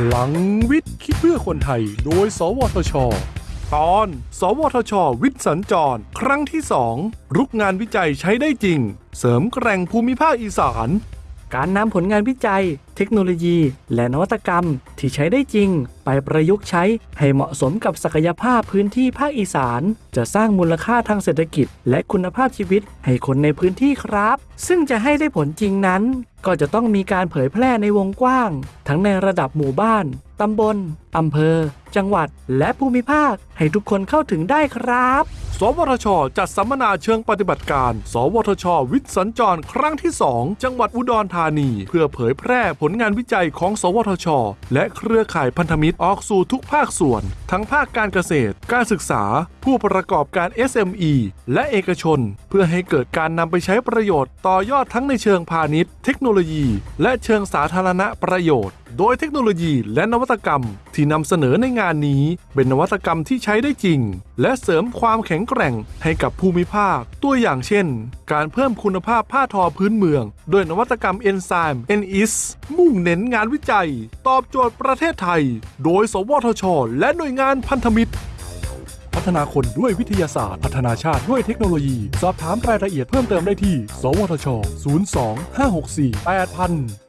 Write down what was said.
พลังวิทย์คิดเพื่อคนไทย โดย สวทช ตอน สวทช วิทย์สัญจร ครั้งที่2รุกงานวิจัยใช้ได้จริง เสริมแกร่งภูมิภาคอีสาน การนำผลงานวิจัย เทคโนโลยี และนวัตกรรมที่ใช้ได้จริง ไปประยุกต์ใช้ให้เหมาะสมกับศักยภาพพื้นที่ภาคอีสาน จะสร้างมูลค่าทางเศรษฐกิจ และคุณภาพชีวิตให้คนในพื้นที่ครับ ซึ่งจะให้ได้ผลจริงนั้น ก็จะต้องมีการเผยแพร่ในวงกว้าง ทั้งในระดับหมู่บ้าน ตำบล อำเภอ จังหวัด และภูมิภาค ให้ทุกคนเข้าถึงได้ครับ สวทช จัดสัมมนาเชิงปฏิบัติการ สวทช วิทย์สัญจรครั้งที่ 2 จังหวัดอุดรธานี เพื่อเผยแพร่ผลลงานวิจัยของ สวทช และเครือข่ายพันธมิตรออกสู่ทุกภาคส่วน ทั้งภาคการเกษตร การศึกษา ผู้ประกอบการ SME และเอกชน เพื่อให้เกิดการนำไปใช้ประโยชน์ ต่อยอดทั้งในเชิงพาณิชย์ เทคโนโลยี และเชิงสาธารณประโยชน์โดยเทคโนโลยีและนวัตกรรมที่นำเสนอในงานนี้ เป็นนวัตกรรมที่ใช้ได้จริง และเสริมความแข็งแกร่งให้กับภูมิภาค ตัวอย่างเช่น การเพิ่มคุณภาพผ้าทอพื้นเมือง ด้วยนวัตกรรมเอนไซม์ NIS มุ่งเน้นงานวิจัย ตอบโจทย์ประเทศไทย โดย สวทช และหน่วยงานพันธมิตร พัฒนาคนด้วยวิทยาศาสตร์ พัฒนาชาติด้วยเทคโนโลยี สอบถามรายละเอียดเพิ่มเติมได้ที่ สวทช 02 564 8000